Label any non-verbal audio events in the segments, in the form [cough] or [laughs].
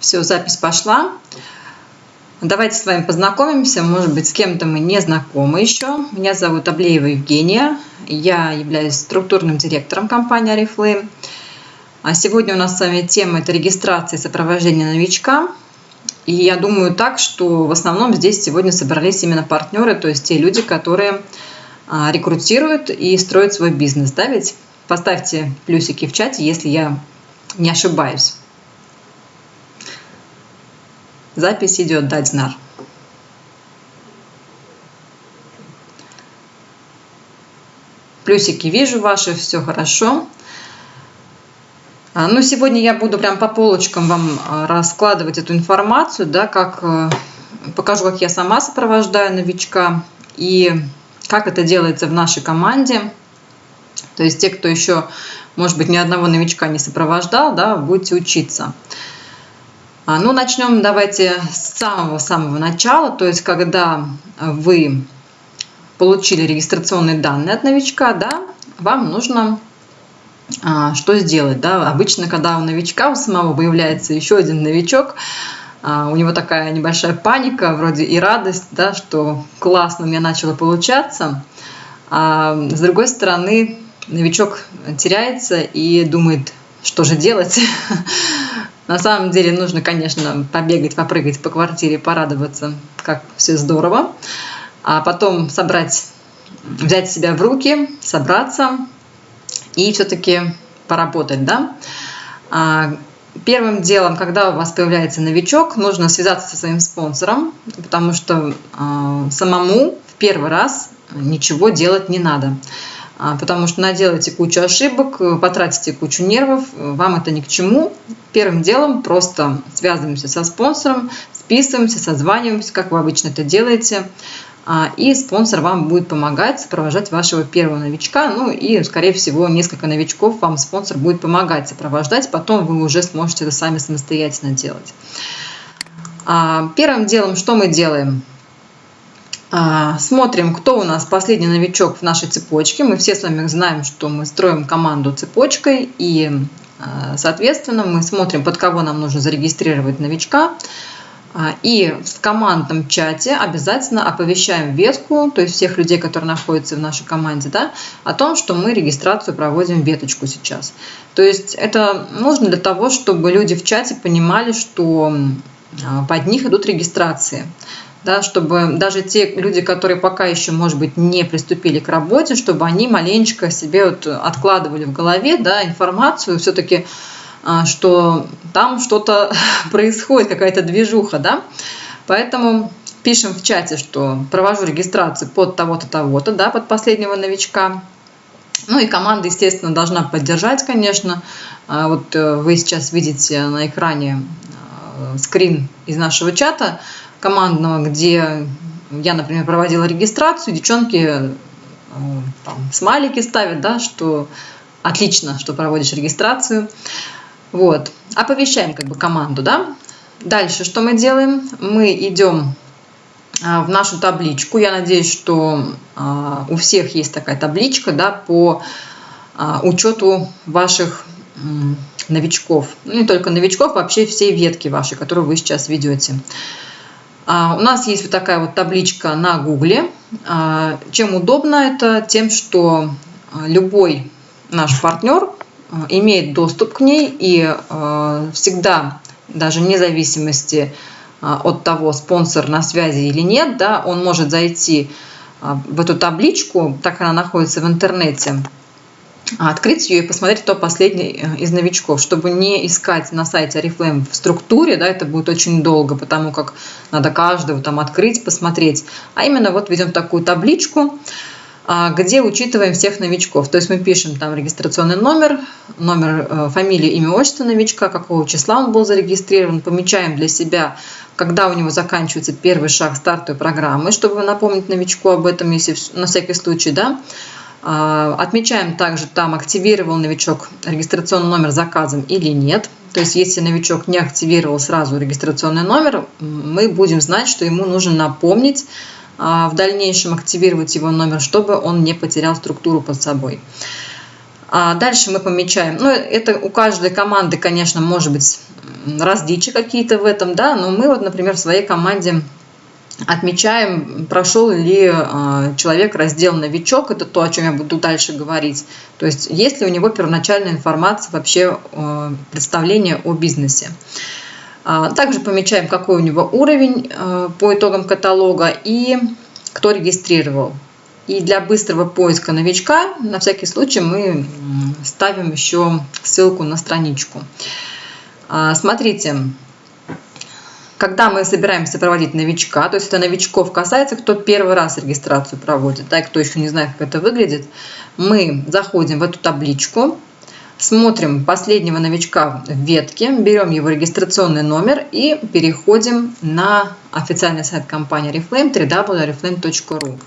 Все, запись пошла. Давайте с вами познакомимся. Может быть, с кем-то мы не знакомы еще. Меня зовут Аблеева Евгения. Я являюсь структурным директором компании Oriflame. А сегодня у нас с вами тема – это регистрация и сопровождение новичка. И я думаю так, что в основном здесь сегодня собрались именно партнеры, то есть те люди, которые а, рекрутируют и строят свой бизнес. Да, ведь поставьте плюсики в чате, если я не ошибаюсь. Запись идет, Дадзнар. Плюсики вижу ваши, все хорошо. А, ну, сегодня я буду прям по полочкам вам а, раскладывать эту информацию, да, как э, покажу, как я сама сопровождаю новичка и как это делается в нашей команде. То есть те, кто еще, может быть, ни одного новичка не сопровождал, да, будете учиться. А, ну, начнем давайте с самого-самого начала, то есть когда вы получили регистрационные данные от новичка, да, вам нужно а, что сделать. Да? Обычно, когда у новичка у самого появляется еще один новичок, а, у него такая небольшая паника, вроде и радость, да, что классно у меня начало получаться. А с другой стороны, новичок теряется и думает, что же делать. [laughs] На самом деле нужно, конечно, побегать, попрыгать по квартире, порадоваться, как все здорово. А потом собрать, взять себя в руки, собраться и все-таки поработать, да. А, первым делом, когда у вас появляется новичок, нужно связаться со своим спонсором, потому что а, самому в первый раз ничего делать не надо. А, потому что наделаете кучу ошибок, потратите кучу нервов, вам это ни к чему. Первым делом просто связываемся со спонсором, списываемся, созваниваемся, как вы обычно это делаете. А, и спонсор вам будет помогать сопровождать вашего первого новичка. Ну и, скорее всего, несколько новичков вам спонсор будет помогать сопровождать. Потом вы уже сможете это сами самостоятельно делать. А, первым делом, что мы делаем? А, смотрим, кто у нас последний новичок в нашей цепочке. Мы все с вами знаем, что мы строим команду цепочкой. И, соответственно, мы смотрим, под кого нам нужно зарегистрировать новичка. А, и в командном чате обязательно оповещаем ветку, то есть всех людей, которые находятся в нашей команде, да, о том, что мы регистрацию проводим веточку сейчас. То есть это нужно для того, чтобы люди в чате понимали, что а, под них идут регистрации. Да, чтобы даже те люди, которые пока еще, может быть, не приступили к работе, чтобы они маленечко себе вот откладывали в голове да, информацию, все-таки а, что там что-то [laughs] происходит, какая-то движуха, да. Поэтому пишем в чате, что провожу регистрацию под того-то, того-то, да, под последнего новичка. Ну и команда, естественно, должна поддержать, конечно. А, вот э, вы сейчас видите на экране э, скрин из нашего чата командного, где я, например, проводила регистрацию, девчонки э, там, смайлики ставят, да, что отлично, что проводишь регистрацию. Вот. Оповещаем как бы команду, да. Дальше что мы делаем? Мы идем а, в нашу табличку. Я надеюсь, что а, у всех есть такая табличка да, по учету ваших новичков. Ну, не только новичков, вообще всей ветки вашей, которую вы сейчас ведете. У нас есть вот такая вот табличка на Гугле. Чем удобно это? Тем, что любой наш партнер имеет доступ к ней и всегда, даже вне зависимости от того, спонсор на связи или нет, да, он может зайти в эту табличку, так она находится в интернете, открыть ее и посмотреть, кто последний из новичков, чтобы не искать на сайте Oriflame в структуре, да, это будет очень долго, потому как надо каждого там открыть, посмотреть, а именно вот ведем такую табличку, а, где учитываем всех новичков. То есть мы пишем там регистрационный номер, номер, э, фамилия, имя, отчество новичка, какого числа он был зарегистрирован, помечаем для себя, когда у него заканчивается первый шаг стартовой программы, чтобы напомнить новичку об этом, если на всякий случай, да. А, отмечаем также там, активировал новичок регистрационный номер заказом или нет. То есть, если новичок не активировал сразу регистрационный номер, мы будем знать, что ему нужно напомнить а, в дальнейшем активировать его номер, чтобы он не потерял структуру под собой. А дальше мы помечаем, ну это у каждой команды, конечно, может быть различия какие-то в этом, да, но мы вот, например, в своей команде отмечаем, прошел ли а, человек раздел «Новичок», это то, о чем я буду дальше говорить. То есть, есть ли у него первоначальная информация, вообще а, представление о бизнесе. А, также помечаем, какой у него уровень по итогам каталога и кто регистрировал. И для быстрого поиска новичка, на всякий случай, мы ставим еще ссылку на страничку. Смотрите, когда мы собираемся проводить новичка, то есть это новичков касается, кто первый раз регистрацию проводит, да, и кто еще не знает, как это выглядит, мы заходим в эту табличку, смотрим последнего новичка в ветке, берем его регистрационный номер и переходим на официальный сайт компании Reflame www.reflame.ru.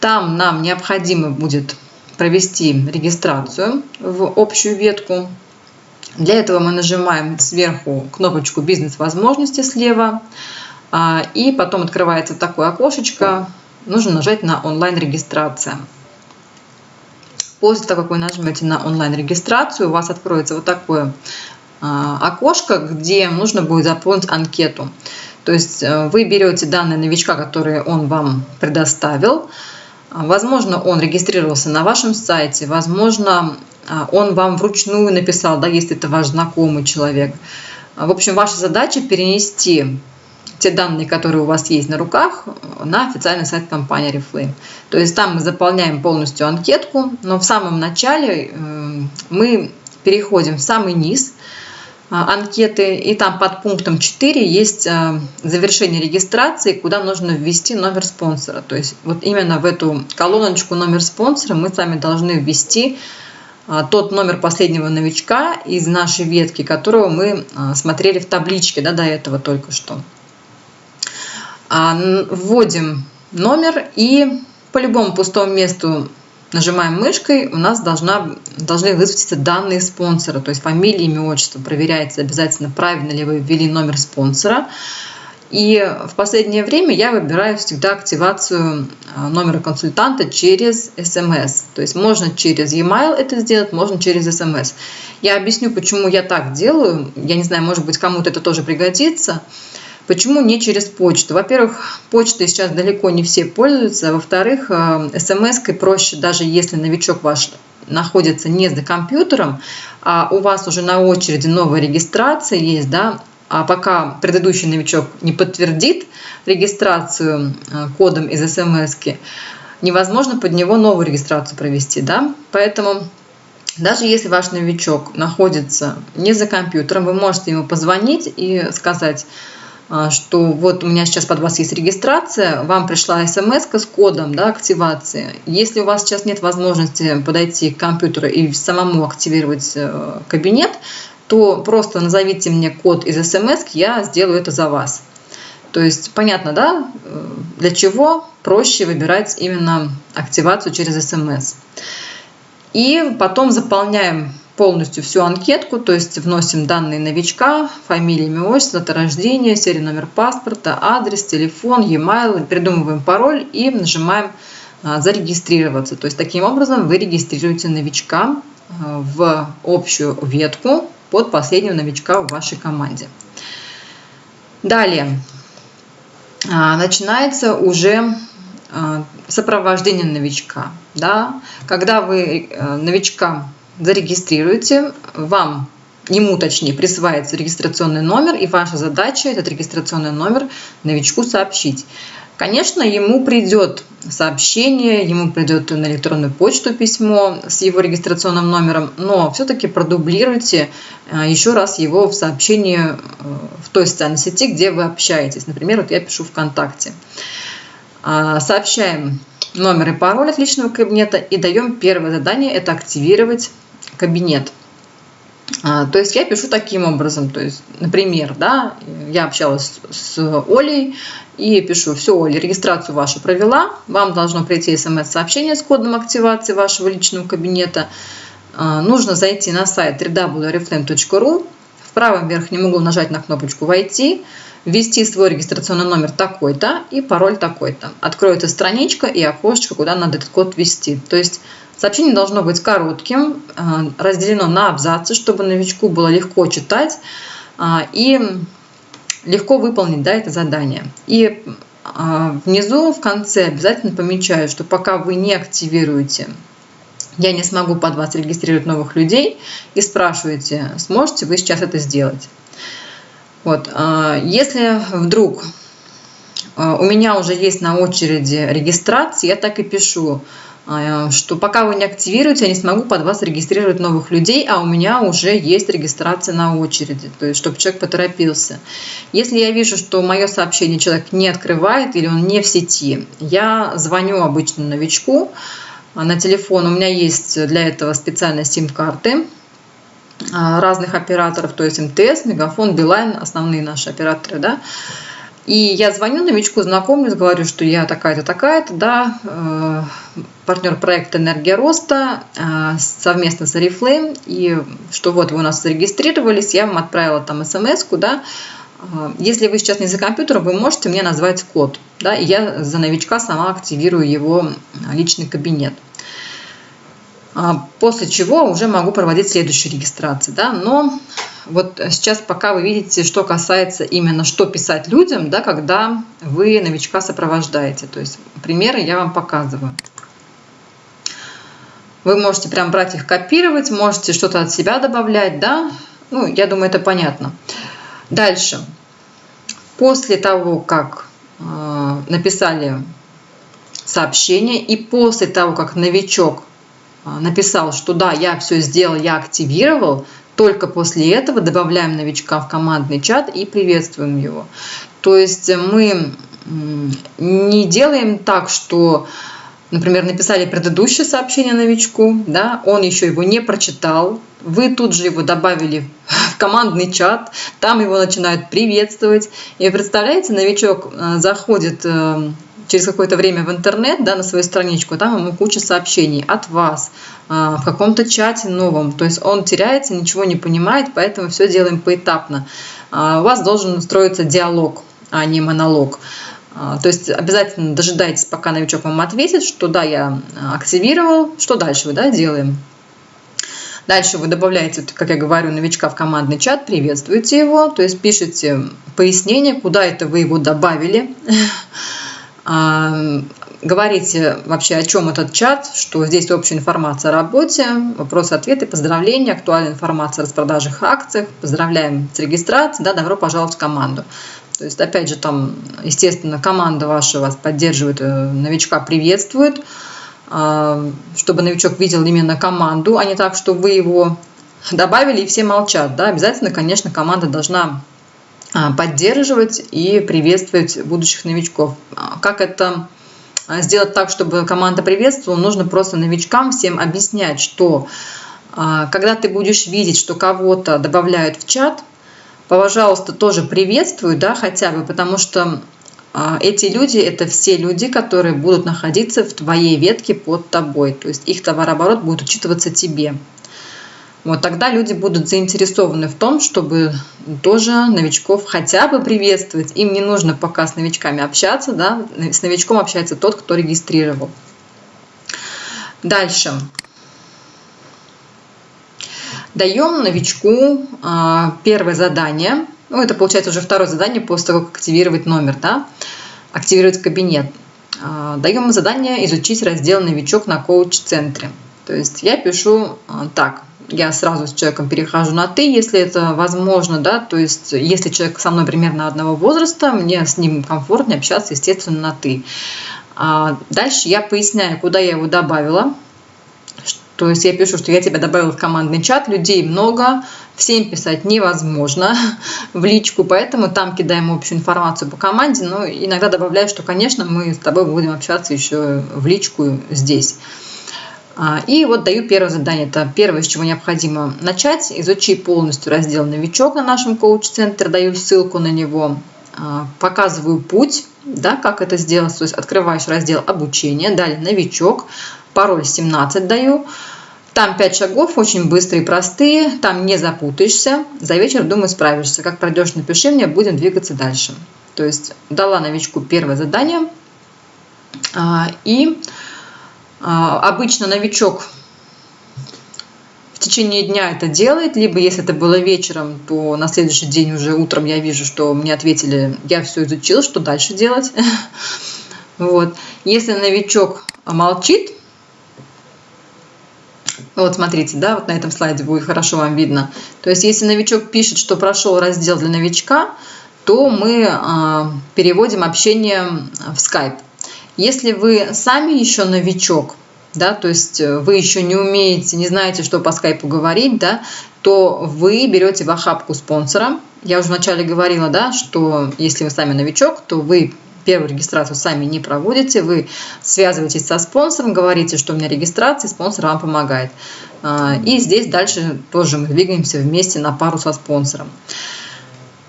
Там нам необходимо будет провести регистрацию в общую ветку для этого мы нажимаем сверху кнопочку «Бизнес-возможности» слева, а, и потом открывается такое окошечко, нужно нажать на онлайн-регистрация. После того, как вы нажмете на онлайн-регистрацию, у вас откроется вот такое а, окошко, где нужно будет заполнить анкету. То есть э, вы берете данные новичка, которые он вам предоставил. Возможно, он регистрировался на вашем сайте, возможно, он вам вручную написал, да, если это ваш знакомый человек. А, в общем, ваша задача перенести те данные, которые у вас есть на руках, на официальный сайт компании Reflame. То есть там мы заполняем полностью анкетку, но в самом начале э, мы переходим в самый низ а, анкеты, и там под пунктом 4 есть завершение регистрации, куда нужно ввести номер спонсора. То есть вот именно в эту колоночку номер спонсора мы с вами должны ввести а, тот номер последнего новичка из нашей ветки, которого мы а, смотрели в табличке да, до этого только что. А, вводим номер и по любому пустому месту нажимаем мышкой, у нас должна, должны высветиться данные спонсора, то есть фамилия, имя, отчество. Проверяется обязательно, правильно ли вы ввели номер спонсора. И в последнее время я выбираю всегда активацию а, номера консультанта через SMS. То есть можно через e-mail это сделать, можно через SMS. Я объясню, почему я так делаю. Я не знаю, может быть, кому-то это тоже пригодится. Почему не через почту? Во-первых, почтой сейчас далеко не все пользуются. Во-вторых, смс-кой проще, даже если новичок ваш находится не за компьютером, а у вас уже на очереди новая регистрация есть, да, а пока предыдущий новичок не подтвердит регистрацию э, кодом из смс, невозможно под него новую регистрацию провести. Да? Поэтому даже если ваш новичок находится не за компьютером, вы можете ему позвонить и сказать, э, что вот у меня сейчас под вас есть регистрация, вам пришла смс с кодом да, активации. Если у вас сейчас нет возможности подойти к компьютеру и самому активировать э, кабинет, то просто назовите мне код из смс, я сделаю это за вас. То есть понятно, да, для чего проще выбирать именно активацию через смс. И потом заполняем полностью всю анкетку, то есть вносим данные новичка, фамилия, имя, отчество, дата рождения, серия номер паспорта, адрес, телефон, e-mail, придумываем пароль и нажимаем а, зарегистрироваться. То есть таким образом вы регистрируете новичка а, в общую ветку под последнего новичка в вашей команде. Далее а, начинается уже а, сопровождение новичка. Да? Когда вы э, новичка зарегистрируете, вам ему точнее присваивается регистрационный номер, и ваша задача этот регистрационный номер новичку сообщить. Конечно, ему придет сообщение, ему придет на электронную почту письмо с его регистрационным номером, но все-таки продублируйте э, еще раз его в сообщении э, в той социальной сети, где вы общаетесь. Например, вот я пишу ВКонтакте. А, сообщаем номер и пароль от личного кабинета и даем первое задание – это активировать кабинет. А, то есть я пишу таким образом, то есть, например, да, я общалась с Олей и пишу, все, Оля, регистрацию вашу провела, вам должно прийти смс-сообщение с кодом активации вашего личного кабинета, а, нужно зайти на сайт www.reflame.ru, в правом верхнем углу нажать на кнопочку «Войти», ввести свой регистрационный номер такой-то и пароль такой-то. Откроется страничка и окошечко, куда надо этот код ввести. То есть Сообщение должно быть коротким, разделено на абзацы, чтобы новичку было легко читать и легко выполнить да, это задание. И внизу в конце обязательно помечаю, что пока вы не активируете я не смогу под вас регистрировать новых людей и спрашиваете, сможете вы сейчас это сделать. Вот. Если вдруг у меня уже есть на очереди регистрация, я так и пишу, что пока вы не активируете, я не смогу под вас регистрировать новых людей, а у меня уже есть регистрация на очереди, то есть чтобы человек поторопился. Если я вижу, что мое сообщение человек не открывает или он не в сети, я звоню обычно новичку, а, на телефон. У меня есть для этого специальные сим-карты а, разных операторов, то есть МТС, Мегафон, Билайн, основные наши операторы, да. И я звоню новичку, знакомлюсь, говорю, что я такая-то, такая-то, да, э, партнер проекта «Энергия роста» э, совместно с Oriflame, и что вот вы у нас зарегистрировались, я вам отправила там смс да, э, если вы сейчас не за компьютером, вы можете мне назвать код, да, и я за новичка сама активирую его личный кабинет. А, после чего уже могу проводить следующую регистрацию. Да? Но вот сейчас пока вы видите, что касается именно, что писать людям, да, когда вы новичка сопровождаете. То есть примеры я вам показываю. Вы можете прям брать их, копировать, можете что-то от себя добавлять, да. Ну, я думаю, это понятно. Дальше. После того, как э, написали сообщение и после того, как новичок а, написал, что да, я все сделал, я активировал, только после этого добавляем новичка в командный чат и приветствуем его. То есть мы не делаем так, что, например, написали предыдущее сообщение новичку, да, он еще его не прочитал, вы тут же его добавили в командный чат, там его начинают приветствовать. И представляете, новичок э, заходит э, через какое-то время в интернет, да, на свою страничку, там ему куча сообщений от вас, а, в каком-то чате новом. То есть он теряется, ничего не понимает, поэтому все делаем поэтапно. А, у вас должен строиться диалог, а не монолог. А, то есть обязательно дожидайтесь, пока новичок вам ответит, что да, я активировал, что дальше вы да, делаем. Дальше вы добавляете, как я говорю, новичка в командный чат, приветствуете его, то есть пишите пояснение, куда это вы его добавили, [laughs] Говорите вообще, о чем этот чат, что здесь общая информация о работе, вопросы-ответы, поздравления, актуальная информация о распродажах акциях, поздравляем с регистрацией, да, добро пожаловать в команду. То есть, опять же, там, естественно, команда ваша вас поддерживает, э, новичка приветствует, чтобы новичок видел именно команду, а не так, что вы его добавили и все молчат. Да? Обязательно, конечно, команда должна а, поддерживать и приветствовать будущих новичков. А, как это а, сделать так, чтобы команда приветствовала? Нужно просто новичкам всем объяснять, что когда ты будешь видеть, что кого-то добавляют в чат, пожалуйста, тоже приветствуй, да, хотя бы, потому что эти люди – это все люди, которые будут находиться в твоей ветке под тобой. То есть их товарооборот будет учитываться тебе. Вот тогда люди будут заинтересованы в том, чтобы тоже новичков хотя бы приветствовать. Им не нужно пока с новичками общаться, да, с новичком общается тот, кто регистрировал. Дальше. Даем новичку а, первое задание. Ну, это получается уже второе задание после того, как активировать номер, да, активировать кабинет. А, даем задание изучить раздел «Новичок» на коуч-центре. То есть я пишу а, так я сразу с человеком перехожу на «ты», если это возможно, да, то есть если человек со мной примерно одного возраста, мне с ним комфортнее общаться, естественно, на «ты». А дальше я поясняю, куда я его добавила, то есть я пишу, что я тебя добавила в командный чат, людей много, всем писать невозможно [laughs] в личку, поэтому там кидаем общую информацию по команде, но иногда добавляю, что, конечно, мы с тобой будем общаться еще в личку здесь. А, и вот даю первое задание. Это первое, с чего необходимо начать. Изучи полностью раздел «Новичок» на нашем коуч-центре. Даю ссылку на него. А, показываю путь, да, как это сделать. То есть открываешь раздел «Обучение». Далее «Новичок». Пароль 17 даю. Там 5 шагов, очень быстрые простые. Там не запутаешься. За вечер, думаю, справишься. Как пройдешь, напиши мне, будем двигаться дальше. То есть дала новичку первое задание. А, и обычно новичок в течение дня это делает, либо если это было вечером, то на следующий день уже утром я вижу, что мне ответили, я все изучил, что дальше делать. [laughs] Вот. Если новичок молчит, вот смотрите, да, вот на этом слайде будет хорошо вам видно. То есть если новичок пишет, что прошел раздел для новичка, то мы э, переводим общение в Skype. Если вы сами еще новичок, да, то есть э, вы еще не умеете, не знаете, что по скайпу говорить, да, то вы берете в охапку спонсора. Я уже вначале говорила, да, что если вы сами новичок, то вы первую регистрацию сами не проводите, вы связываетесь со спонсором, говорите, что у меня регистрация, спонсор вам помогает. А, и здесь дальше тоже мы двигаемся вместе на пару со спонсором.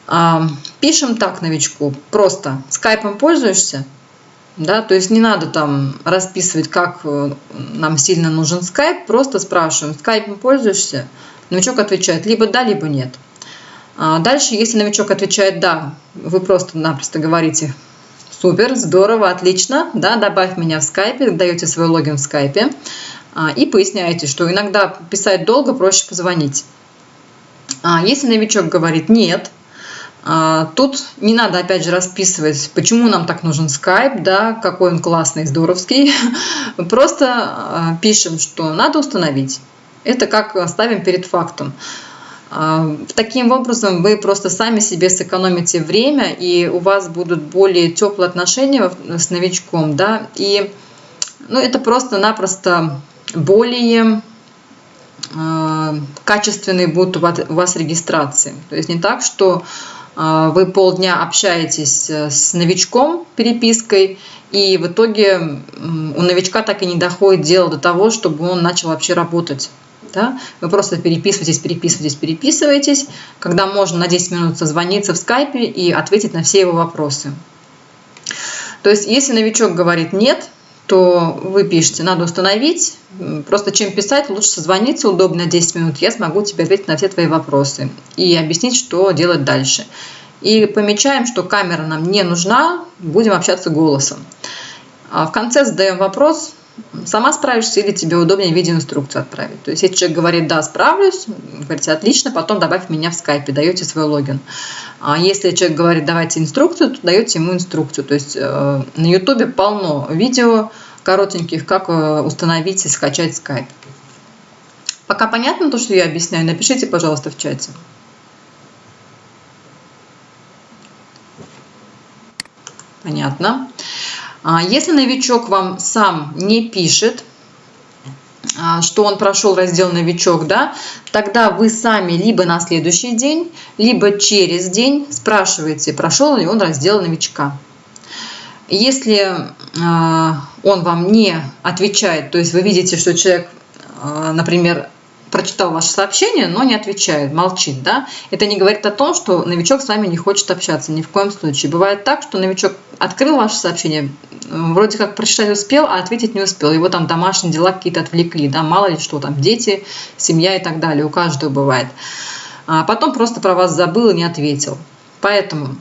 А, пишем так новичку, просто скайпом пользуешься, да, то есть не надо там расписывать, как э, нам сильно нужен скайп, просто спрашиваем, скайпом пользуешься? Новичок отвечает либо да, либо нет. А дальше, если новичок отвечает да, вы просто-напросто говорите, супер, здорово, отлично, да, добавь меня в скайпе, даете свой логин в скайпе и поясняете, что иногда писать долго, проще позвонить. А если новичок говорит нет, тут не надо, опять же, расписывать, почему нам так нужен Skype, да, какой он классный, здоровский. [laughs] Просто а, пишем, что надо установить. Это как ставим перед фактом. А, таким образом вы просто сами себе сэкономите время, и у вас будут более теплые отношения с новичком, да, и ну, это просто-напросто более качественные будут у вас регистрации. То есть не так, что а, вы полдня общаетесь э, с новичком перепиской, и в итоге у новичка так и не доходит дело до того, чтобы он начал вообще работать. Да? Вы просто переписываетесь, переписываетесь, переписываетесь, когда можно на 10 минут созвониться в скайпе и ответить на все его вопросы. То есть, если новичок говорит «нет», то вы пишете, надо установить. Просто чем писать, лучше созвониться удобно 10 минут. Я смогу тебе ответить на все твои вопросы и объяснить, что делать дальше. И помечаем, что камера нам не нужна, будем общаться голосом. А в конце задаем вопрос, сама справишься или тебе удобнее видеоинструкцию отправить. То есть, если человек говорит, да, справлюсь, говорите, отлично, потом добавь меня в скайпе, даете свой логин. А если человек говорит, давайте инструкцию, то даете ему инструкцию. То есть, э, на ютубе полно видео коротеньких, как э, установить и скачать скайп. Пока понятно то, что я объясняю? Напишите, пожалуйста, в чате. Понятно. А если новичок вам сам не пишет, а, что он прошел раздел «Новичок», да, тогда вы сами либо на следующий день, либо через день спрашиваете, прошел ли он раздел «Новичка». Если а, он вам не отвечает, то есть вы видите, что человек, например, прочитал ваше сообщение, но не отвечает, молчит, да, это не говорит о том, что новичок с вами не хочет общаться, ни в коем случае. Бывает так, что новичок открыл ваше сообщение, вроде как прочитать успел, а ответить не успел. Его там домашние дела какие-то отвлекли, да, мало ли что там, дети, семья и так далее, у каждого бывает. А потом просто про вас забыл и не ответил. Поэтому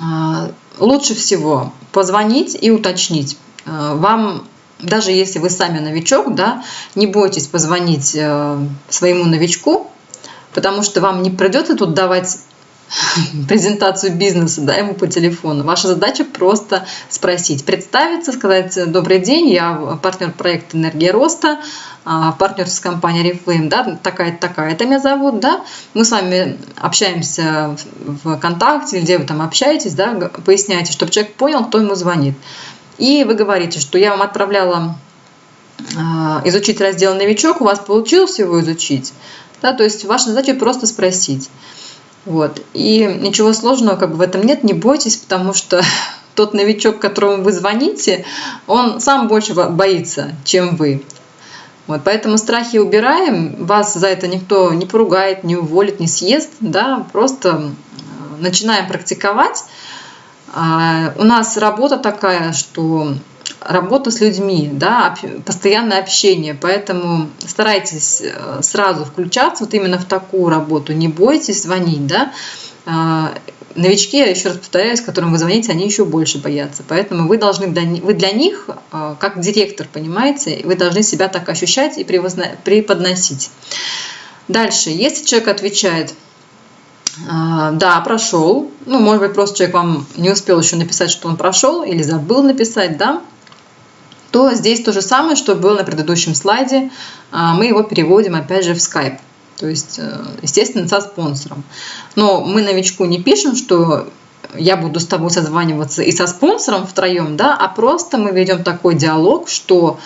а, лучше всего позвонить и уточнить. А, вам даже если вы сами новичок, да, не бойтесь позвонить э, своему новичку, потому что вам не придется тут давать [laughs] презентацию бизнеса да, ему по телефону. Ваша задача просто спросить, представиться, сказать «Добрый день, я партнер проекта «Энергия роста», а, партнер с компанией Reflame, да, такая-то, такая-то меня зовут, да, мы с вами общаемся в ВКонтакте, где вы там общаетесь, да, поясняете, чтобы человек понял, кто ему звонит. И вы говорите, что я вам отправляла а, изучить раздел «Новичок», у вас получилось его изучить. Да, то есть ваша задача просто спросить. Вот. И ничего сложного как бы в этом нет, не бойтесь, потому что [laughs] тот новичок, которому вы звоните, он сам больше боится, чем вы. Вот, поэтому страхи убираем, вас за это никто не поругает, не уволит, не съест, да, просто начинаем практиковать, а, у нас работа такая, что работа с людьми, да, постоянное общение, поэтому старайтесь э, сразу включаться вот именно в такую работу, не бойтесь звонить, да, а, новички, я еще раз повторяюсь, которым вы звоните, они еще больше боятся. Поэтому вы должны, вы для них, э, как директор, понимаете, вы должны себя так ощущать и преподносить. Дальше, если человек отвечает, «А, да, прошел, ну, может быть, просто человек вам не успел еще написать, что он прошел, или забыл написать, да, то здесь то же самое, что было на предыдущем слайде, а, мы его переводим опять же в Skype. То есть, э, естественно, со спонсором. Но мы новичку не пишем, что я буду с тобой созваниваться и со спонсором втроем, да, а просто мы ведем такой диалог, что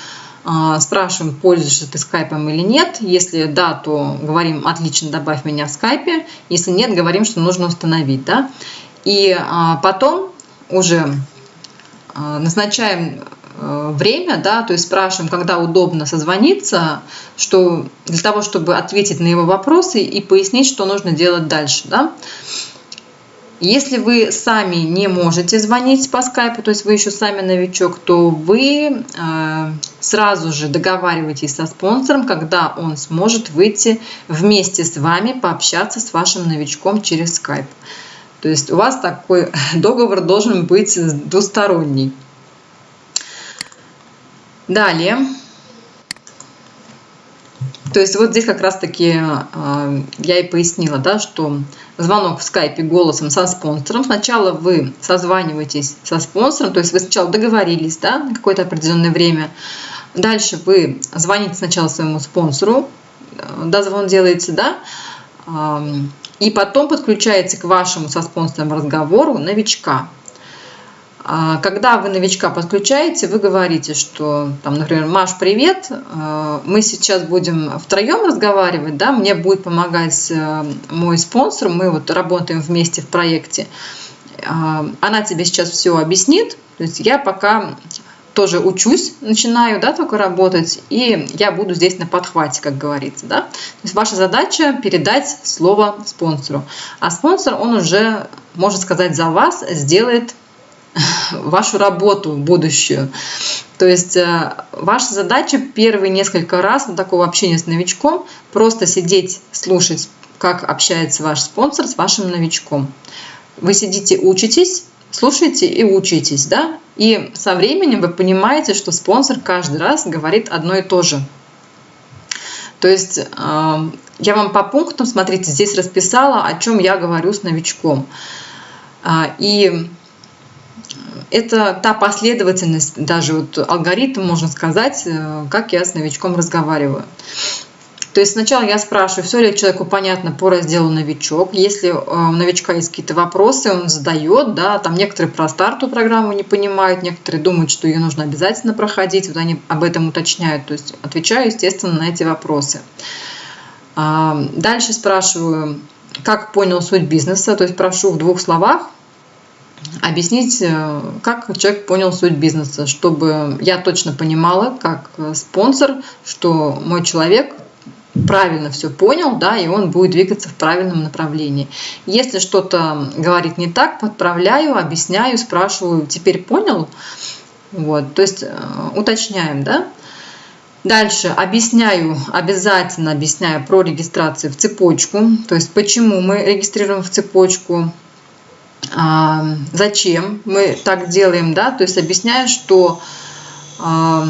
а, спрашиваем, пользуешься ты скайпом или нет. Если да, то говорим, отлично, добавь меня в скайпе. Если нет, говорим, что нужно установить. Да? И а, потом уже назначаем время, да, то есть спрашиваем, когда удобно созвониться, что для того, чтобы ответить на его вопросы и пояснить, что нужно делать дальше. Да. Если вы сами не можете звонить по скайпу, то есть вы еще сами новичок, то вы э, сразу же договариваетесь со спонсором, когда он сможет выйти вместе с вами пообщаться с вашим новичком через скайп. То есть у вас такой [laughs] договор должен быть двусторонний. Далее. То есть вот здесь как раз-таки э, я и пояснила, да, что звонок в скайпе голосом со спонсором. Сначала вы созваниваетесь со спонсором, то есть вы сначала договорились да, на какое-то определенное время. Дальше вы звоните сначала своему спонсору, э, дозвон делаете, да, э, и потом подключаете к вашему со спонсором разговору новичка. А когда вы новичка подключаете, вы говорите, что, там, например, Маш, привет, э, мы сейчас будем втроем разговаривать, да, мне будет помогать э, мой спонсор, мы вот работаем вместе в проекте. Э, она тебе сейчас все объяснит, то есть я пока тоже учусь, начинаю, да, только работать, и я буду здесь на подхвате, как говорится, да. То есть ваша задача передать слово спонсору, а спонсор, он уже, может сказать, за вас сделает [laughs] вашу работу будущую. То есть э, ваша задача первые несколько раз на такого общения с новичком просто сидеть, слушать, как общается ваш спонсор с вашим новичком. Вы сидите, учитесь, слушаете и учитесь, да? И со временем вы понимаете, что спонсор каждый раз говорит одно и то же. То есть э, я вам по пунктам, смотрите, здесь расписала, о чем я говорю с новичком. А, и это та последовательность, даже вот алгоритм, можно сказать, э, как я с новичком разговариваю. То есть сначала я спрашиваю, все ли человеку понятно по разделу новичок. Если э, у новичка есть какие-то вопросы, он задает, да, там некоторые про старту программу не понимают, некоторые думают, что ее нужно обязательно проходить, вот они об этом уточняют. То есть отвечаю, естественно, на эти вопросы. Дальше спрашиваю, как понял суть бизнеса, то есть прошу в двух словах объяснить, э, как человек понял суть бизнеса, чтобы я точно понимала, как спонсор, что мой человек правильно все понял, да, и он будет двигаться в правильном направлении. Если что-то говорит не так, подправляю, объясняю, спрашиваю, теперь понял? Вот, то есть э, уточняем, да. Дальше объясняю, обязательно объясняю про регистрацию в цепочку, то есть почему мы регистрируем в цепочку, зачем мы так делаем, да, то есть объясняю, что а,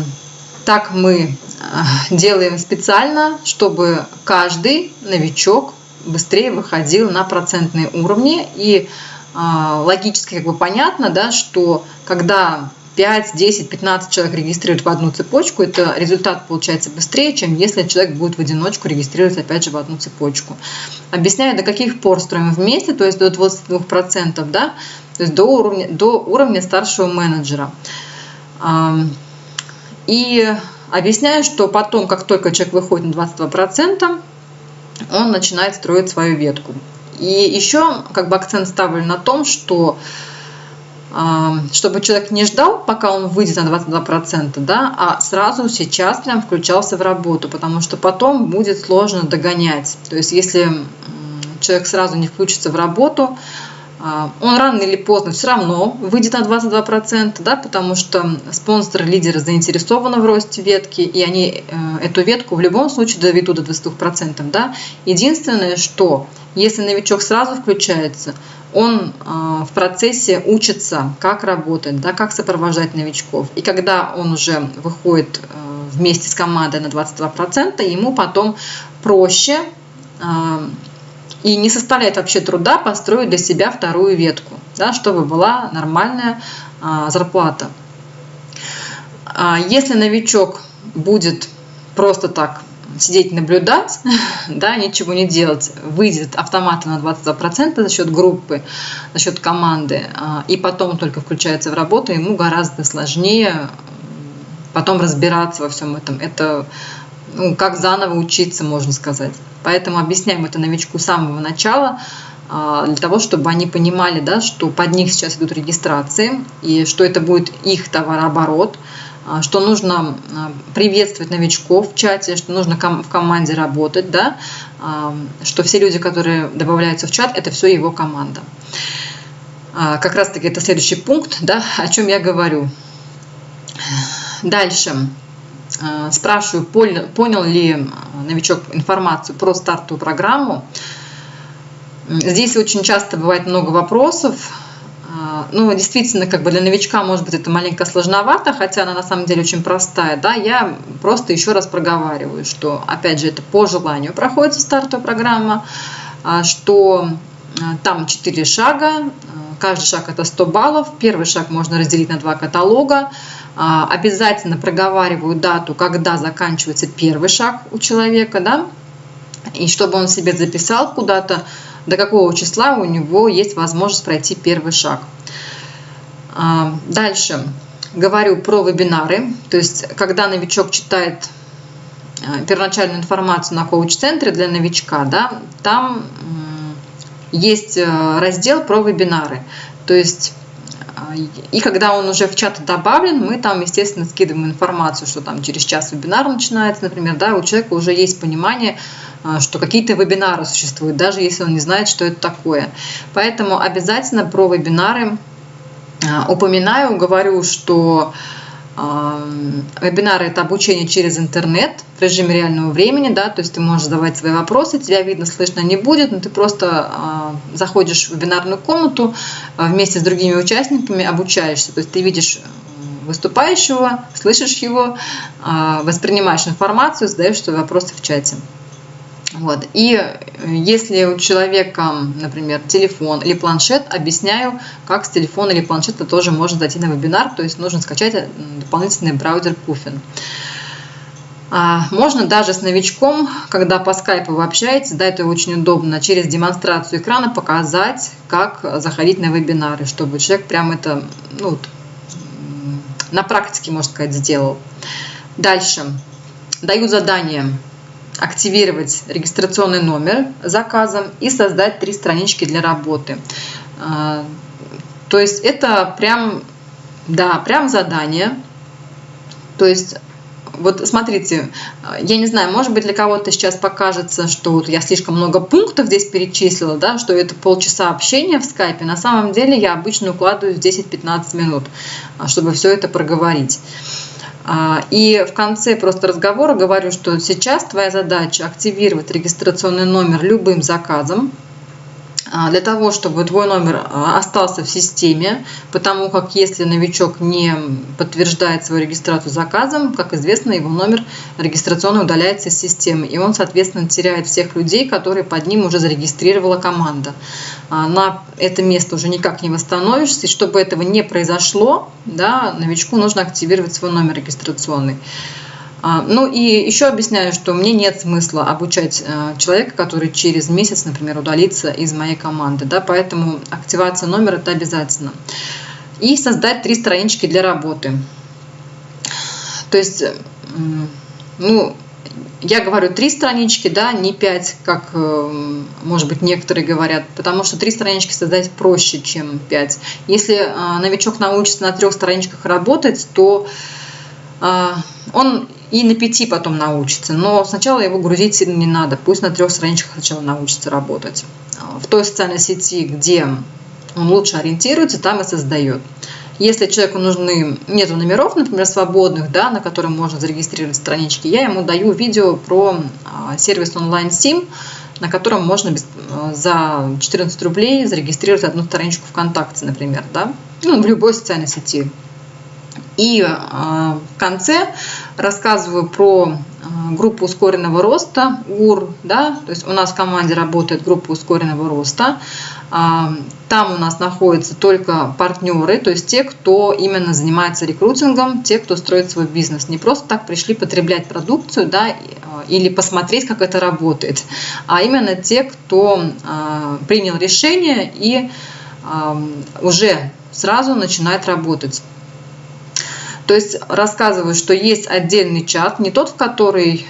так мы а, делаем специально, чтобы каждый новичок быстрее выходил на процентные уровни. И логически как бы понятно, да, что когда 5, 10, 15 человек регистрируют в одну цепочку, это результат получается быстрее, чем если человек будет в одиночку регистрировать опять же в одну цепочку. Объясняю, до каких пор строим вместе, то есть до 22%, да, то есть до уровня, до уровня старшего менеджера. И объясняю, что потом, как только человек выходит на 22%, он начинает строить свою ветку. И еще как бы акцент ставлю на том, что чтобы человек не ждал, пока он выйдет на 22%, да, а сразу сейчас прям включался в работу, потому что потом будет сложно догонять. То есть если человек сразу не включится в работу, он рано или поздно все равно выйдет на 22%, да, потому что спонсоры, лидеры заинтересованы в росте ветки, и они э, эту ветку в любом случае доведут до 22%. Да. Единственное, что если новичок сразу включается, он а, в процессе учится, как работать, да, как сопровождать новичков. И когда он уже выходит э, вместе с командой на 22%, ему потом проще а, и не составляет вообще труда построить для себя вторую ветку, да, чтобы была нормальная а, зарплата. Если новичок будет просто так сидеть наблюдать, [laughs] да, ничего не делать, выйдет автоматом на 22% за счет группы, за счет команды, а, и потом только включается в работу, ему гораздо сложнее потом разбираться во всем этом. Это ну, как заново учиться, можно сказать. Поэтому объясняем это новичку с самого начала, а, для того, чтобы они понимали, да, что под них сейчас идут регистрации, и что это будет их товарооборот, а, что нужно а, приветствовать новичков в чате, что нужно в команде работать, да, что все люди, которые добавляются в чат, это все его команда. Как раз таки это следующий пункт, да, о чем я говорю. Дальше. Спрашиваю, понял ли новичок информацию про стартовую программу. Здесь очень часто бывает много вопросов, а, ну, действительно, как бы для новичка, может быть, это маленько сложновато, хотя она на самом деле очень простая, да, я просто еще раз проговариваю, что, опять же, это по желанию проходит стартовая программа, что там 4 шага, каждый шаг это 100 баллов, первый шаг можно разделить на два каталога, обязательно проговариваю дату, когда заканчивается первый шаг у человека, да, и чтобы он себе записал куда-то, до какого числа у него есть возможность пройти первый шаг. А, дальше говорю про вебинары. То есть, когда новичок читает а, первоначальную информацию на коуч-центре для новичка, да, там есть э, раздел про вебинары. То есть а, и когда он уже в чат добавлен, мы там, естественно, скидываем информацию, что там через час вебинар начинается, например, да, у человека уже есть понимание, а, что какие-то вебинары существуют, даже если он не знает, что это такое. Поэтому обязательно про вебинары а, упоминаю, говорю, что Вебинары – это обучение через интернет в режиме реального времени, да, то есть ты можешь задавать свои вопросы, тебя видно, слышно не будет, но ты просто э, заходишь в вебинарную комнату э, вместе с другими участниками, обучаешься, то есть ты видишь выступающего, слышишь его, воспринимаешь информацию, задаешь свои вопросы в чате. Вот. И э, если у человека, например, телефон или планшет, объясняю, как с телефона или планшета тоже можно зайти на вебинар, то есть нужно скачать э, дополнительный браузер Puffin. А можно даже с новичком, когда по скайпу вы общаетесь, да, это очень удобно, через демонстрацию экрана показать, как заходить на вебинары, чтобы человек прям это ну, на практике, можно сказать, сделал. Дальше. Даю задание активировать регистрационный номер заказом и создать три странички для работы. А, то есть это прям, да, прям задание. То есть вот смотрите, я не знаю, может быть для кого-то сейчас покажется, что вот я слишком много пунктов здесь перечислила, да, что это полчаса общения в скайпе. На самом деле я обычно укладываю в 10-15 минут, а, чтобы все это проговорить. А, и в конце просто разговора говорю, что сейчас твоя задача активировать регистрационный номер любым заказом, для того, чтобы твой номер а, остался в системе, потому как если новичок не подтверждает свою регистрацию заказом, как известно, его номер регистрационный удаляется из системы, и он, соответственно, теряет всех людей, которые под ним уже зарегистрировала команда. А, на это место уже никак не восстановишься, и чтобы этого не произошло, да, новичку нужно активировать свой номер регистрационный. А, ну и еще объясняю, что мне нет смысла обучать э, человека, который через месяц, например, удалится из моей команды. Да, поэтому активация номера – это обязательно. И создать три странички для работы. То есть, ну, я говорю три странички, да, не пять, как, э, может быть, некоторые говорят, потому что три странички создать проще, чем пять. Если э, новичок научится на трех страничках работать, то он и на пяти потом научится. Но сначала его грузить сильно не надо. Пусть на трех страничках сначала научится работать. В той социальной сети, где он лучше ориентируется, там и создает. Если человеку нужны, нету номеров, например, свободных, да, на которые можно зарегистрировать странички, я ему даю видео про а, сервис онлайн сим, на котором можно а, за 14 рублей зарегистрировать одну страничку ВКонтакте, например, да, ну, в любой социальной сети. И а, в конце рассказываю про а, группу ускоренного роста ГУР. Да? То есть у нас в команде работает группа ускоренного роста. А, там у нас находятся только партнеры, то есть те, кто именно занимается рекрутингом, те, кто строит свой бизнес. Не просто так пришли потреблять продукцию да, или посмотреть, как это работает, а именно те, кто принял решение и уже сразу начинает работать. То есть рассказываю, что есть отдельный чат, не тот, в который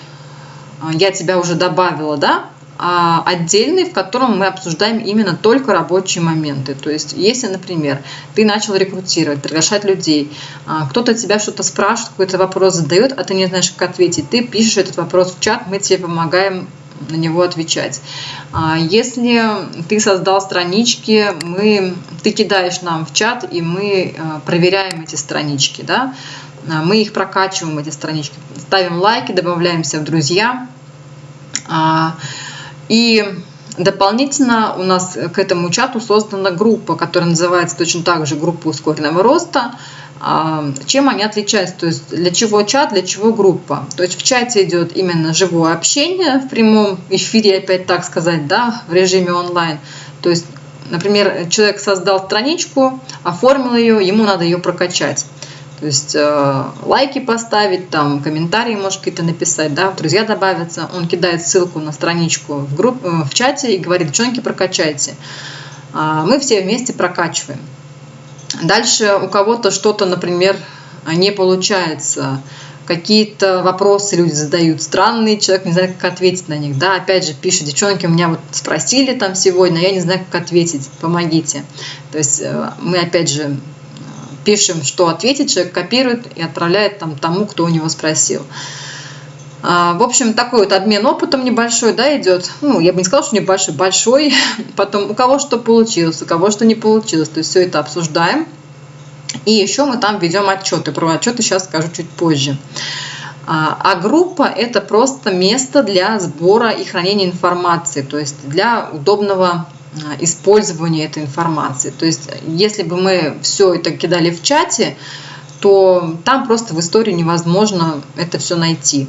а, я тебя уже добавила, да, а отдельный, в котором мы обсуждаем именно только рабочие моменты. То есть, если, например, ты начал рекрутировать, приглашать людей, а, кто-то тебя что-то спрашивает, какой-то вопрос задает, а ты не знаешь, как ответить, ты пишешь этот вопрос в чат, мы тебе помогаем на него отвечать. А если ты создал странички, мы, ты кидаешь нам в чат, и мы а, проверяем эти странички. Да? А, мы их прокачиваем, эти странички, ставим лайки, добавляемся в друзья. И дополнительно у нас к этому чату создана группа, которая называется точно так же группа ускоренного роста. А, чем они отличаются, то есть для чего чат, для чего группа. То есть в чате идет именно живое общение в прямом эфире, опять так сказать, да, в режиме онлайн. То есть, например, человек создал страничку, оформил ее, ему надо ее прокачать. То есть э, лайки поставить, там комментарии может какие-то написать, да, друзья добавятся. Он кидает ссылку на страничку в, групп, э, в чате и говорит, девчонки, прокачайте. А мы все вместе прокачиваем. Дальше у кого-то что-то, например, не получается, какие-то вопросы люди задают странные, человек не знает, как ответить на них. Да, опять же, пишет, девчонки, у меня вот спросили там сегодня, я не знаю, как ответить, помогите. То есть э, мы, опять же, пишем, что ответить, человек копирует и отправляет там тому, кто у него спросил. А, в общем, такой вот обмен опытом небольшой, да, идет. Ну, я бы не сказала, что небольшой, большой. [laughs] Потом у кого что получилось, у кого что не получилось. То есть все это обсуждаем. И еще мы там ведем отчеты. Про отчеты сейчас скажу чуть позже. А, а группа – это просто место для сбора и хранения информации, то есть для удобного а, использования этой информации. То есть если бы мы все это кидали в чате, то там просто в истории невозможно это все найти.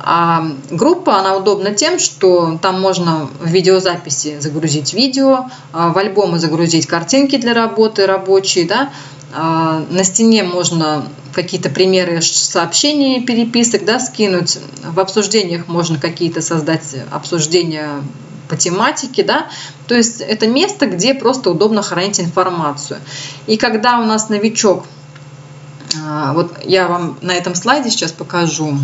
А группа, она удобна тем, что там можно в видеозаписи загрузить видео, а в альбомы загрузить картинки для работы рабочие, да, а на стене можно какие-то примеры сообщений, переписок да, скинуть. В обсуждениях можно какие-то создать обсуждения по тематике, да, то есть это место, где просто удобно хранить информацию. И когда у нас новичок, а, вот я вам на этом слайде сейчас покажу, А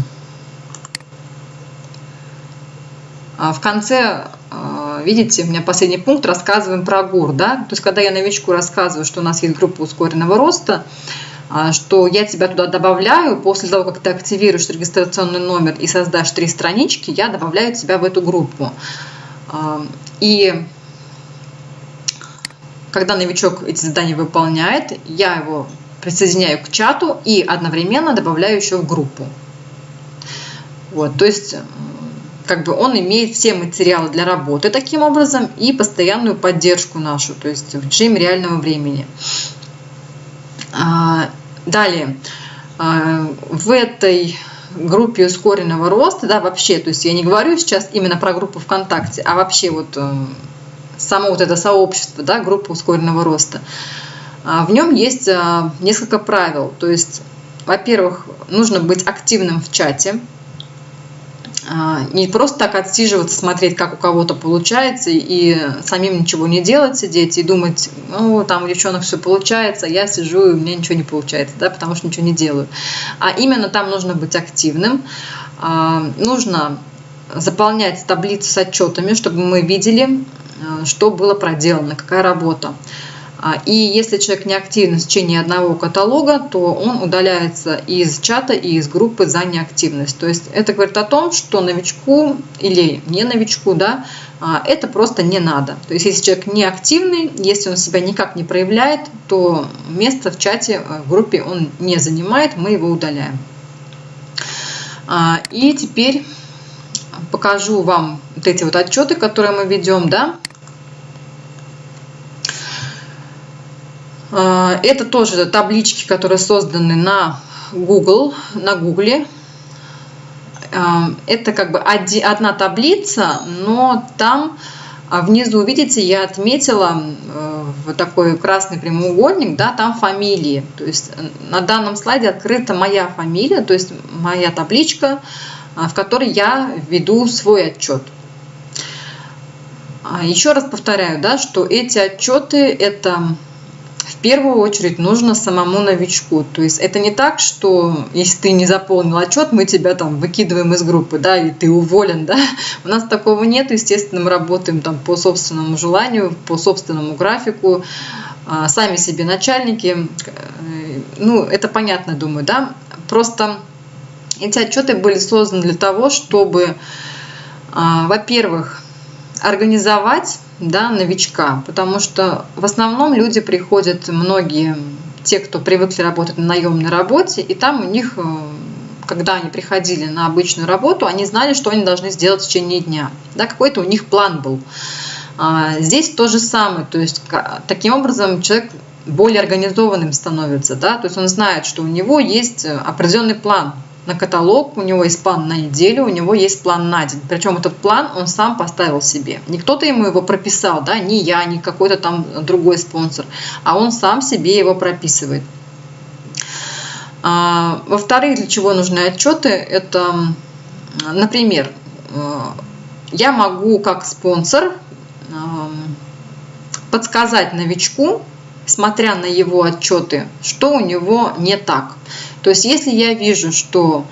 в конце, а, видите, у меня последний пункт, рассказываем про ГУР. Да? То есть, когда я новичку рассказываю, что у нас есть группа ускоренного роста, а, что я тебя туда добавляю, после того, как ты активируешь регистрационный номер и создашь три странички, я добавляю тебя в эту группу. И когда новичок эти задания выполняет, я его присоединяю к чату и одновременно добавляю еще в группу. Вот, то есть как бы он имеет все материалы для работы таким образом и постоянную поддержку нашу, то есть в режиме реального времени. А, далее, а, в этой группе ускоренного роста, да, вообще, то есть я не говорю сейчас именно про группу ВКонтакте, а вообще вот э, само вот это сообщество, да, группа ускоренного роста, а, в нем есть несколько правил, то есть, во-первых, нужно быть активным в чате, не просто так отсиживаться, смотреть, как у кого-то получается, и самим ничего не делать, сидеть и думать, ну, там у девчонок все получается, я сижу, и у меня ничего не получается, да, потому что ничего не делаю. А именно там нужно быть активным, а, нужно заполнять таблицу с отчетами, чтобы мы видели, а, что было проделано, какая работа. А, и если человек не активен в течение одного каталога, то он удаляется из чата и из группы за неактивность. То есть это говорит о том, что новичку или не новичку, да, а, это просто не надо. То есть если человек не активный, если он себя никак не проявляет, то место в чате, э, в группе он не занимает, мы его удаляем. А, и теперь покажу вам вот эти вот отчеты, которые мы ведем, да. Это тоже таблички, которые созданы на Google, на Google. А, это как бы одна таблица, но там внизу, видите, я отметила э, вот такой красный прямоугольник, да, там фамилии. То есть э, на данном слайде открыта моя фамилия, то есть моя табличка, в которой я веду свой отчет. Еще раз повторяю, да, что эти отчеты это в первую очередь нужно самому новичку. То есть это не так, что если ты не заполнил отчет, мы тебя там выкидываем из группы, да, и ты уволен, да. У нас такого нет, естественно, мы работаем там по собственному желанию, по собственному графику, а, сами себе начальники. Э, ну, это понятно, думаю, да. Просто эти отчеты были созданы для того, чтобы, а, во-первых, организовать да, новичка, потому что в основном люди приходят, многие, те, кто привыкли работать на наемной работе, и там у них, э, когда они приходили на обычную работу, они знали, что они должны сделать в течение дня. Да, какой-то у них план был. А здесь то же самое, то есть таким образом человек более организованным становится, да, то есть он знает, что у него есть определенный план, на каталог, у него есть план на неделю, у него есть план на день. Причем этот план он сам поставил себе. Не кто-то ему его прописал, да, не я, не какой-то там другой спонсор, а он сам себе его прописывает. А, во-вторых, для чего нужны отчеты? Это, например, э, я могу как спонсор подсказать новичку, смотря на его отчеты, что у него не так. То есть если я вижу, что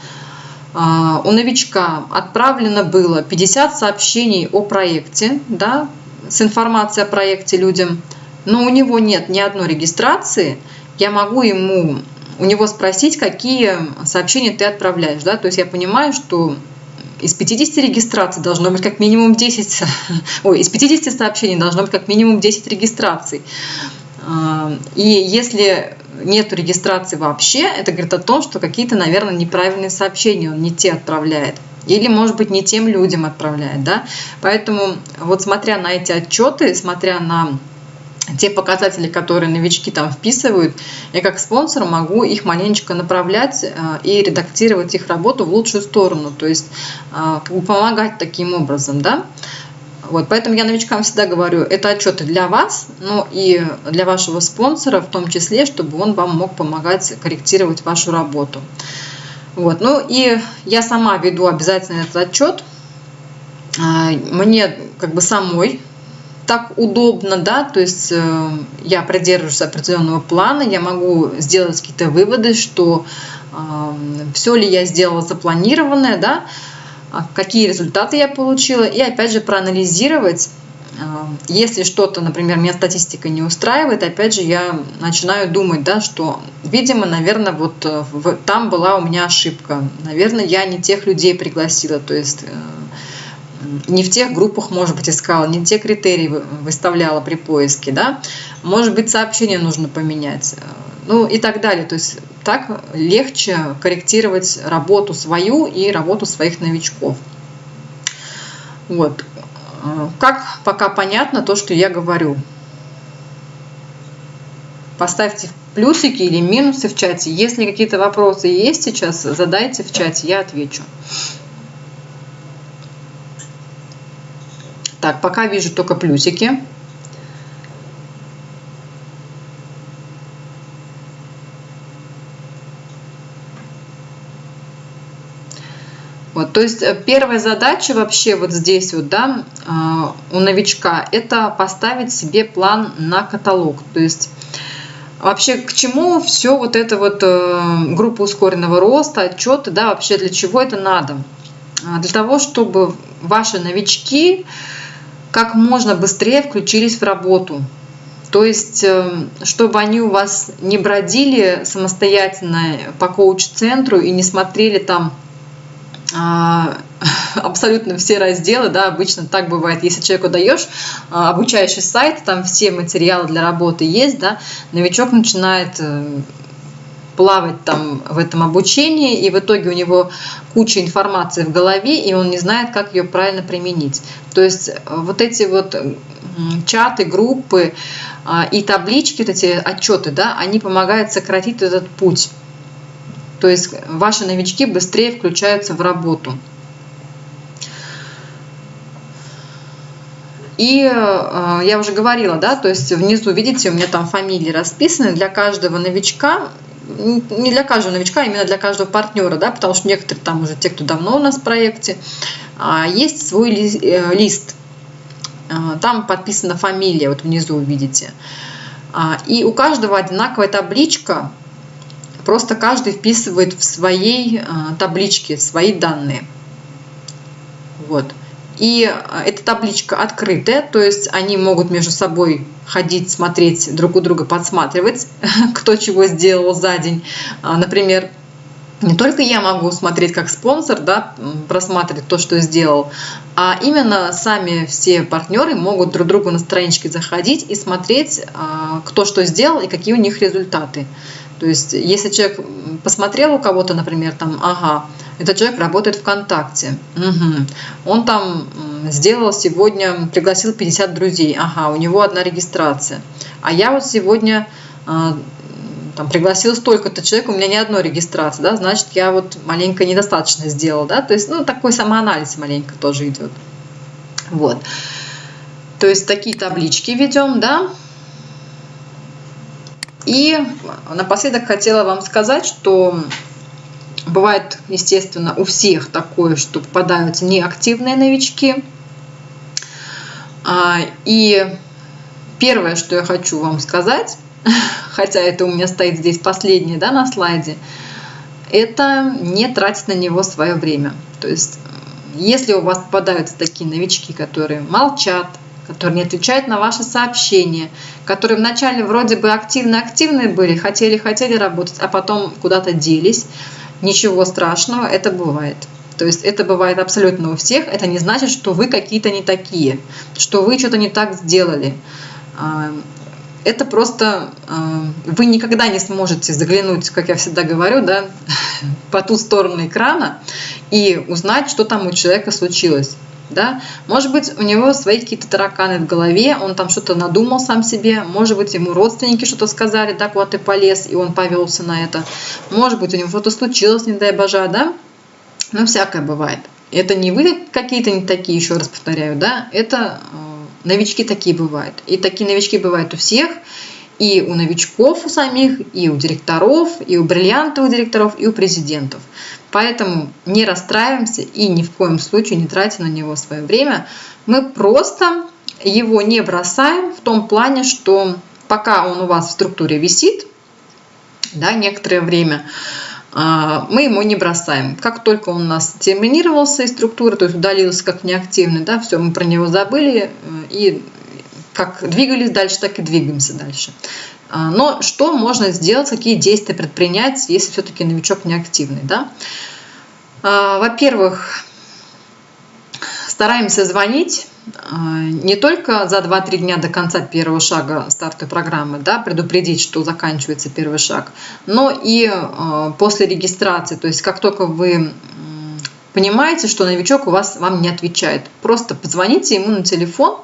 а, у новичка отправлено было 50 сообщений о проекте, да, с информацией о проекте людям, но у него нет ни одной регистрации, я могу ему у него спросить, какие сообщения ты отправляешь. Да? То есть я понимаю, что из 50 регистраций должно быть как минимум 10, [laughs] ой, из 50 сообщений должно быть как минимум 10 регистраций. А, и если нет регистрации вообще, это говорит о том, что какие-то, наверное, неправильные сообщения он не те отправляет. Или, может быть, не тем людям отправляет. Да? Поэтому вот смотря на эти отчеты, смотря на те показатели, которые новички там вписывают, я как спонсор могу их маленечко направлять э, и редактировать их работу в лучшую сторону, то есть э, как бы помогать таким образом, да. Вот, поэтому я новичкам всегда говорю, это отчеты для вас, но и для вашего спонсора в том числе, чтобы он вам мог помогать корректировать вашу работу. Вот, ну и я сама веду обязательно этот отчет. А, мне как бы самой так удобно, да, то есть э, я придерживаюсь определенного плана, я могу сделать какие-то выводы, что э, все ли я сделала запланированное, да, какие результаты я получила, и опять же проанализировать, а, если что-то, например, меня статистика не устраивает, опять же я начинаю думать, да, что, видимо, наверное, вот э, там была у меня ошибка, наверное, я не тех людей пригласила, то есть э, не в тех группах, может быть, искала, не те критерии выставляла при поиске, да, может быть, сообщение нужно поменять, э, ну и так далее. То есть так легче корректировать работу свою и работу своих новичков. Вот. Как пока понятно то, что я говорю. Поставьте плюсики или минусы в чате. Если какие-то вопросы есть сейчас, задайте в чате, я отвечу. Так, пока вижу только плюсики. То есть э, первая задача вообще вот здесь вот, да, а, у новичка, это поставить себе план на каталог. То есть вообще к чему все вот это вот э, группа ускоренного роста, отчеты, да, вообще для чего это надо? Для того, чтобы ваши новички как можно быстрее включились в работу. То есть, э, чтобы они у вас не бродили самостоятельно по коуч-центру и не смотрели там [laughs] абсолютно все разделы, да, обычно так бывает, если человеку даешь а, обучающий сайт, там все материалы для работы есть, да, новичок начинает э, плавать там в этом обучении, и в итоге у него куча информации в голове, и он не знает, как ее правильно применить. То есть э, вот эти вот чаты, группы а, и таблички, вот эти отчеты, да, они помогают сократить этот путь. То есть ваши новички быстрее включаются в работу. И э, я уже говорила, да, то есть внизу, видите, у меня там фамилии расписаны для каждого новичка не для каждого новичка, а именно для каждого партнера, да, потому что некоторые там уже те, кто давно у нас в проекте, а, есть свой э, лист. А, там подписана фамилия, вот внизу увидите. А, и у каждого одинаковая табличка, просто каждый вписывает в своей табличке свои данные. Вот. И эта табличка открытая, то есть они могут между собой ходить, смотреть друг у друга, подсматривать, [laughs] кто чего сделал за день. А, например, не только я могу смотреть как спонсор, да, просматривать то, что сделал, а именно сами все партнеры могут друг другу на страничке заходить и смотреть, а, кто что сделал и какие у них результаты. То есть, если человек посмотрел у кого-то, например, там, ага, этот человек работает ВКонтакте, угу. он там сделал сегодня, пригласил 50 друзей, ага, у него одна регистрация, а я вот сегодня а, там, пригласил столько-то человек, у меня ни одной регистрации, да, значит, я вот маленько недостаточно сделал, да, то есть, ну, такой самоанализ маленько тоже идет. Вот. То есть такие таблички ведем, да, и напоследок хотела вам сказать, что бывает, естественно, у всех такое, что попадаются неактивные новички. А, и первое, что я хочу вам сказать, [laughs] хотя это у меня стоит здесь последнее да, на слайде, это не тратить на него свое время. То есть, если у вас попадаются такие новички, которые молчат, которые не отвечают на ваши сообщения, которые вначале вроде бы активно-активные были, хотели-хотели работать, а потом куда-то делись. Ничего страшного, это бывает. То есть это бывает абсолютно у всех. Это не значит, что вы какие-то не такие, что вы что-то не так сделали. А, это просто а, вы никогда не сможете заглянуть, как я всегда говорю, да, [laughs] по ту сторону экрана и узнать, что там у человека случилось да, может быть, у него свои какие-то тараканы в голове, он там что-то надумал сам себе, может быть, ему родственники что-то сказали, так вот ты полез, и он повелся на это, может быть, у него что-то случилось, не дай божа, да, ну, всякое бывает. Это не вы какие-то не такие, еще раз повторяю, да, это э, новички такие бывают. И такие новички бывают у всех, и у новичков у самих, и у директоров, и у бриллиантовых директоров, и у президентов. Поэтому не расстраиваемся и ни в коем случае не тратим на него свое время. Мы просто его не бросаем в том плане, что пока он у вас в структуре висит, да, некоторое время, а, мы ему не бросаем. Как только он у нас терминировался из структуры, то есть удалился как неактивный, да, все, мы про него забыли э, и как двигались дальше, так и двигаемся дальше. А, но что можно сделать, какие действия предпринять, если все-таки новичок неактивный? Да? А, во-первых, стараемся звонить а, не только за 2-3 дня до конца первого шага стартовой программы, да, предупредить, что заканчивается первый шаг, но и после регистрации, то есть как только вы понимаете, что новичок у вас вам не отвечает, просто позвоните ему на телефон,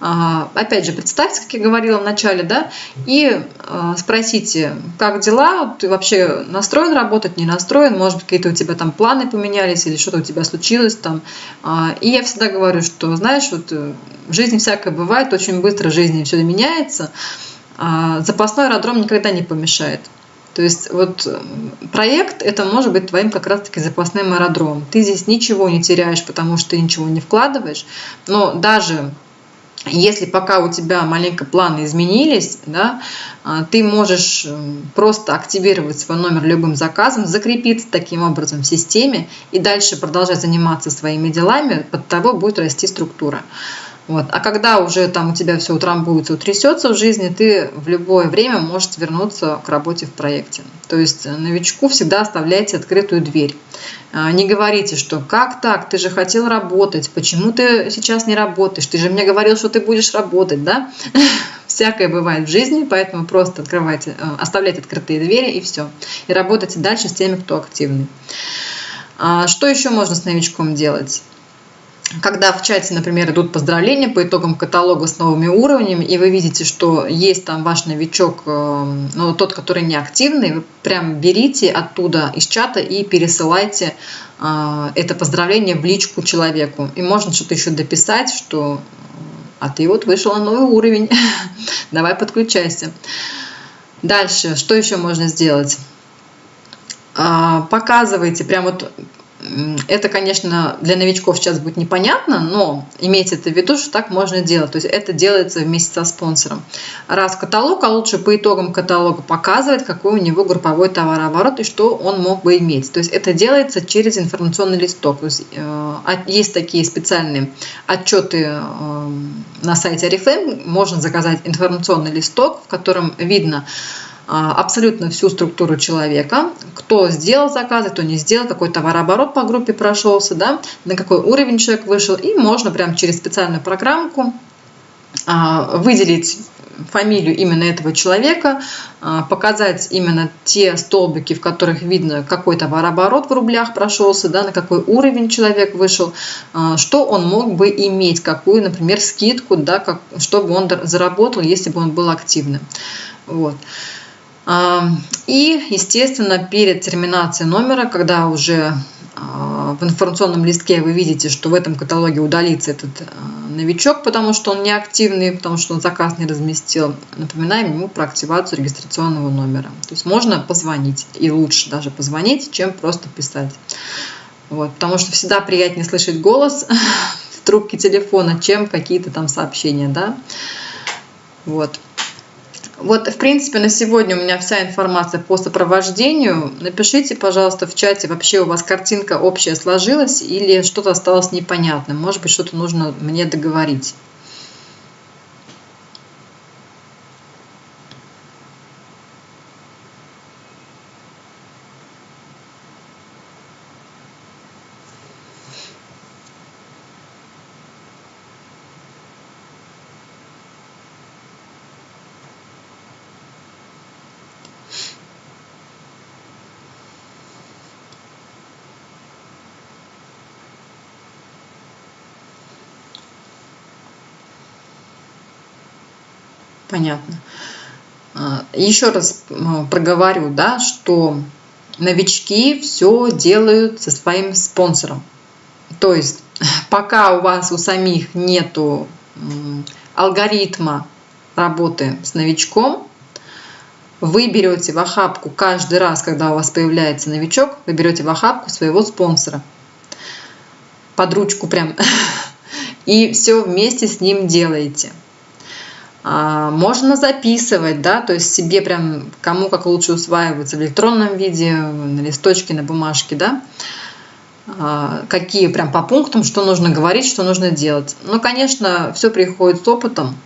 а, опять же, представьте, как я говорила в начале, да, и а, спросите, как дела, ты вообще настроен работать, не настроен, может какие-то у тебя там планы поменялись или что-то у тебя случилось там. А, и я всегда говорю, что, знаешь, вот э, в жизни всякое бывает, очень быстро в жизни все меняется, запасной аэродром никогда не помешает. То есть вот э, проект это может быть твоим как раз-таки запасным аэродромом. Ты здесь ничего не теряешь, потому что ты ничего не вкладываешь, но даже если пока у тебя маленько планы изменились, да, а, ты можешь э, просто активировать свой номер любым заказом, закрепиться таким образом в системе и дальше продолжать заниматься своими делами, под того будет расти структура. Вот. А когда уже там у тебя все утрамбуется, утрясется в жизни, ты в любое время можешь вернуться к работе в проекте. То есть новичку всегда оставляйте открытую дверь. А, не говорите, что как так, ты же хотел работать, почему ты сейчас не работаешь, ты же мне говорил, что ты будешь работать, да? [laughs] Всякое бывает в жизни, поэтому просто открывайте, э, оставляйте открытые двери и все. И работайте дальше с теми, кто активный. А, что еще можно с новичком делать? Когда в чате, например, идут поздравления по итогам каталога с новыми уровнями, и вы видите, что есть там ваш новичок, э, ну, тот, который неактивный, вы прям берите оттуда из чата и пересылайте э, это поздравление в личку человеку. И можно что-то еще дописать, что а ты вот вышел на новый уровень, [laughs] давай подключайся. Дальше, что еще можно сделать? А, показывайте, прям вот это, конечно, для новичков сейчас будет непонятно, но имейте это в виду, что так можно делать. То есть это делается вместе со спонсором. Раз каталог, а лучше по итогам каталога показывает, какой у него групповой товарооборот и что он мог бы иметь. То есть это делается через информационный листок. То есть, э, есть такие специальные отчеты э, на сайте Oriflame. Можно заказать информационный листок, в котором видно, а, абсолютно всю структуру человека, кто сделал заказы, кто не сделал, какой товарооборот по группе прошелся, да, на какой уровень человек вышел, и можно прямо через специальную программку а, выделить фамилию именно этого человека, а, показать именно те столбики, в которых видно, какой товарооборот в рублях прошелся, да, на какой уровень человек вышел, что он мог бы иметь, какую, например, скидку, да, как, чтобы он заработал, если бы он был активным. Вот. И, естественно, перед терминацией номера, когда уже а, в информационном листке вы видите, что в этом каталоге удалится этот а, новичок, потому что он неактивный, потому что он заказ не разместил, напоминаем ему про активацию регистрационного номера. То есть можно позвонить, и лучше даже позвонить, чем просто писать. Вот, потому что всегда приятнее слышать голос [laughs] в трубке телефона, чем какие-то там сообщения. Да? Вот. Вот, в принципе, на сегодня у меня вся информация по сопровождению. Напишите, пожалуйста, в чате, вообще у вас картинка общая сложилась или что-то осталось непонятным. Может быть, что-то нужно мне договорить. Понятно. А, еще раз проговорю, да, что новички все делают со своим спонсором. То есть [laughs] пока у вас у самих нету алгоритма работы с новичком, вы берете в охапку каждый раз, когда у вас появляется новичок, вы берете в охапку своего спонсора под ручку прям [laughs] и все вместе с ним делаете. А, можно записывать, да, то есть себе прям кому как лучше усваивается в электронном виде, на листочке, на бумажке, да, а, какие прям по пунктам, что нужно говорить, что нужно делать. Ну, конечно, все приходит с опытом.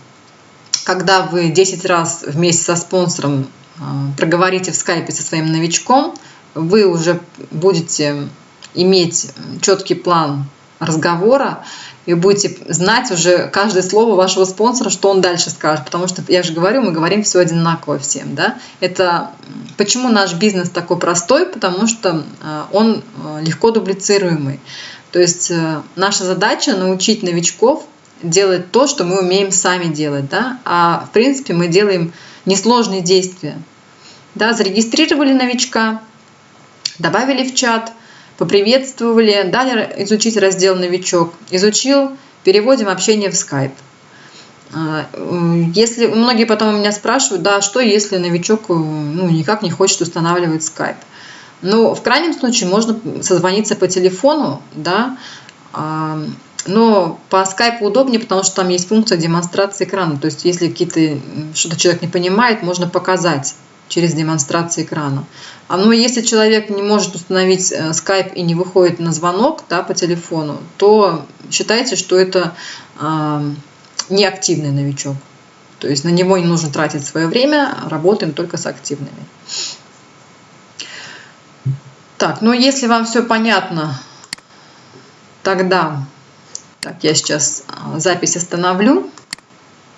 Когда вы 10 раз вместе со спонсором а, проговорите в скайпе со своим новичком, вы уже будете иметь четкий план разговора, и будете знать уже каждое слово вашего спонсора, что он дальше скажет. Потому что, я же говорю, мы говорим все одинаково всем. Да? Это почему наш бизнес такой простой? Потому что э, он э, легко дублицируемый. То есть э, наша задача научить новичков делать то, что мы умеем сами делать. Да? А в принципе мы делаем несложные действия. Да? Зарегистрировали новичка, добавили в чат – поприветствовали, дали изучить раздел «Новичок». Изучил, переводим общение в Skype. А, если многие потом у меня спрашивают, да, что если новичок ну, никак не хочет устанавливать Skype. Ну, в крайнем случае можно созвониться по телефону, да, а, но по скайпу удобнее, потому что там есть функция демонстрации экрана. То есть, если какие-то что-то человек не понимает, можно показать через демонстрацию экрана. А, Но ну, если человек не может установить э, Skype и не выходит на звонок да, по телефону, то считайте, что это неактивный новичок. То есть на него не нужно тратить свое время, работаем только с активными. Так, ну если вам все понятно, тогда так, я сейчас а, запись остановлю.